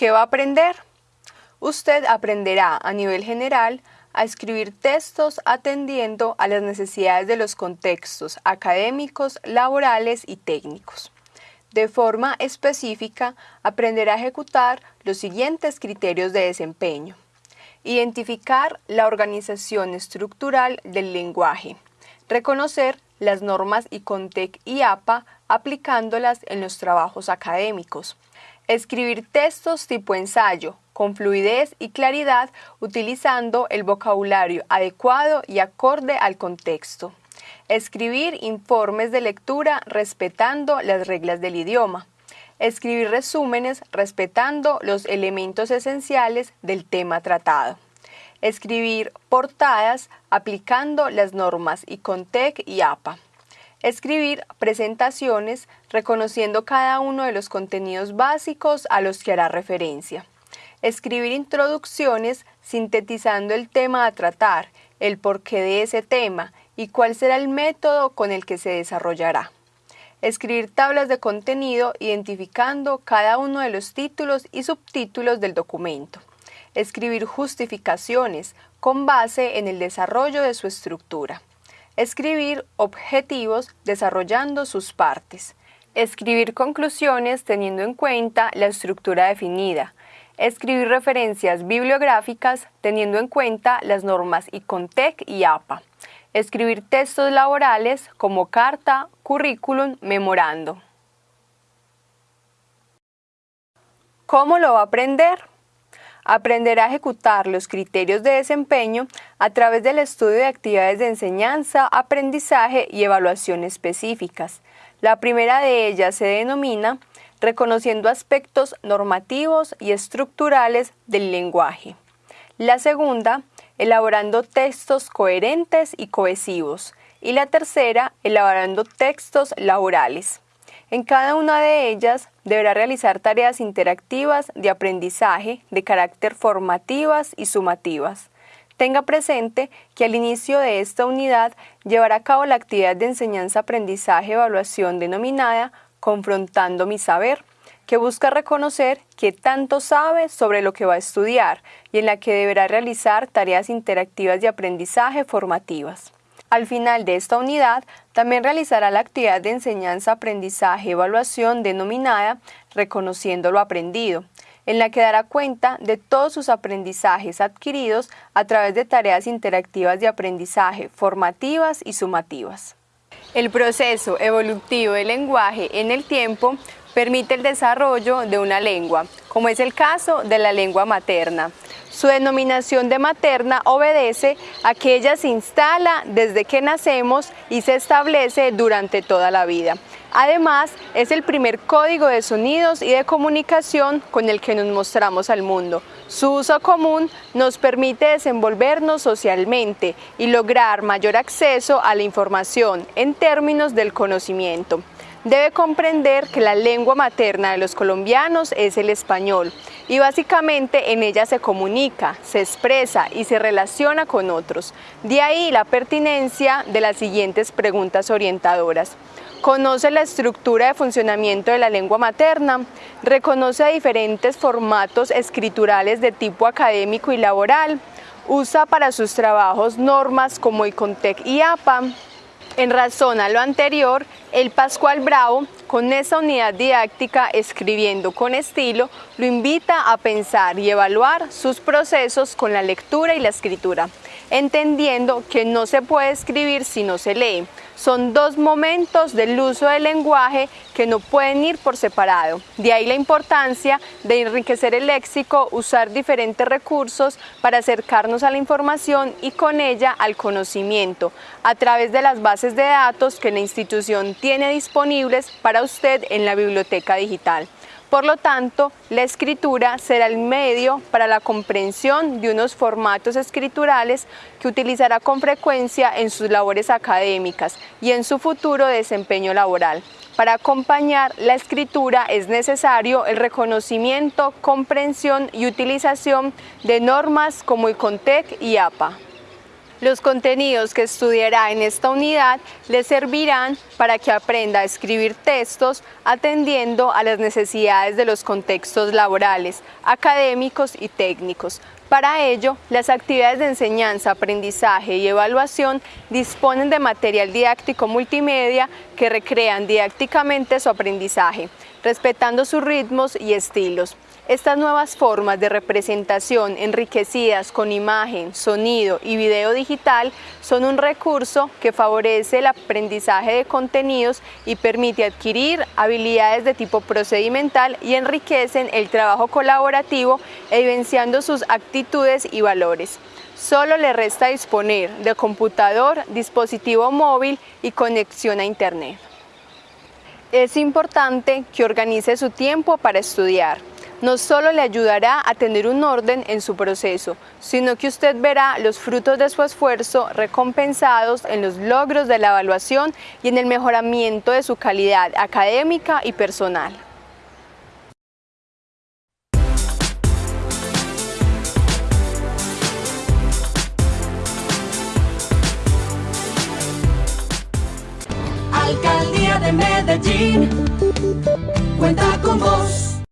¿Qué va a aprender? Usted aprenderá a nivel general a escribir textos atendiendo a las necesidades de los contextos académicos, laborales y técnicos. De forma específica, aprenderá a ejecutar los siguientes criterios de desempeño. Identificar la organización estructural del lenguaje. Reconocer las normas ICONTEC y APA aplicándolas en los trabajos académicos. Escribir textos tipo ensayo, con fluidez y claridad, utilizando el vocabulario adecuado y acorde al contexto. Escribir informes de lectura respetando las reglas del idioma. Escribir resúmenes respetando los elementos esenciales del tema tratado. Escribir portadas aplicando las normas ICONTEC y APA. Escribir presentaciones reconociendo cada uno de los contenidos básicos a los que hará referencia. Escribir introducciones sintetizando el tema a tratar, el porqué de ese tema y cuál será el método con el que se desarrollará. Escribir tablas de contenido identificando cada uno de los títulos y subtítulos del documento. Escribir justificaciones con base en el desarrollo de su estructura Escribir objetivos desarrollando sus partes. Escribir conclusiones teniendo en cuenta la estructura definida. Escribir referencias bibliográficas teniendo en cuenta las normas ICONTEC y APA. Escribir textos laborales como carta, currículum, memorando. ¿Cómo lo va a aprender? Aprenderá a ejecutar los criterios de desempeño a través del estudio de actividades de enseñanza, aprendizaje y evaluación específicas. La primera de ellas se denomina reconociendo aspectos normativos y estructurales del lenguaje. La segunda, elaborando textos coherentes y cohesivos. Y la tercera, elaborando textos laborales. En cada una de ellas deberá realizar tareas interactivas de aprendizaje de carácter formativas y sumativas. Tenga presente que al inicio de esta unidad llevará a cabo la actividad de enseñanza-aprendizaje-evaluación denominada Confrontando mi saber, que busca reconocer qué tanto sabe sobre lo que va a estudiar y en la que deberá realizar tareas interactivas de aprendizaje formativas. Al final de esta unidad, también realizará la actividad de enseñanza, aprendizaje, evaluación denominada Reconociendo lo aprendido, en la que dará cuenta de todos sus aprendizajes adquiridos a través de tareas interactivas de aprendizaje, formativas y sumativas. El proceso evolutivo del lenguaje en el tiempo permite el desarrollo de una lengua, como es el caso de la lengua materna. Su denominación de materna obedece a que ella se instala desde que nacemos y se establece durante toda la vida. Además, es el primer código de sonidos y de comunicación con el que nos mostramos al mundo. Su uso común nos permite desenvolvernos socialmente y lograr mayor acceso a la información en términos del conocimiento debe comprender que la lengua materna de los colombianos es el español y básicamente en ella se comunica, se expresa y se relaciona con otros. De ahí la pertinencia de las siguientes preguntas orientadoras. Conoce la estructura de funcionamiento de la lengua materna, reconoce diferentes formatos escriturales de tipo académico y laboral, usa para sus trabajos normas como ICONTEC y APA, en razón a lo anterior, el Pascual Bravo, con esa unidad didáctica escribiendo con estilo, lo invita a pensar y evaluar sus procesos con la lectura y la escritura, entendiendo que no se puede escribir si no se lee, son dos momentos del uso del lenguaje que no pueden ir por separado. De ahí la importancia de enriquecer el léxico, usar diferentes recursos para acercarnos a la información y con ella al conocimiento, a través de las bases de datos que la institución tiene disponibles para usted en la biblioteca digital. Por lo tanto, la escritura será el medio para la comprensión de unos formatos escriturales que utilizará con frecuencia en sus labores académicas y en su futuro desempeño laboral. Para acompañar la escritura es necesario el reconocimiento, comprensión y utilización de normas como ICONTEC y APA. Los contenidos que estudiará en esta unidad le servirán para que aprenda a escribir textos atendiendo a las necesidades de los contextos laborales, académicos y técnicos. Para ello, las actividades de enseñanza, aprendizaje y evaluación disponen de material didáctico multimedia que recrean didácticamente su aprendizaje, respetando sus ritmos y estilos. Estas nuevas formas de representación enriquecidas con imagen, sonido y video digital son un recurso que favorece el aprendizaje de contenidos y permite adquirir habilidades de tipo procedimental y enriquecen el trabajo colaborativo evidenciando sus actitudes y valores. Solo le resta disponer de computador, dispositivo móvil y conexión a Internet. Es importante que organice su tiempo para estudiar no solo le ayudará a tener un orden en su proceso, sino que usted verá los frutos de su esfuerzo recompensados en los logros de la evaluación y en el mejoramiento de su calidad académica y personal. Medellín, cuenta con vos.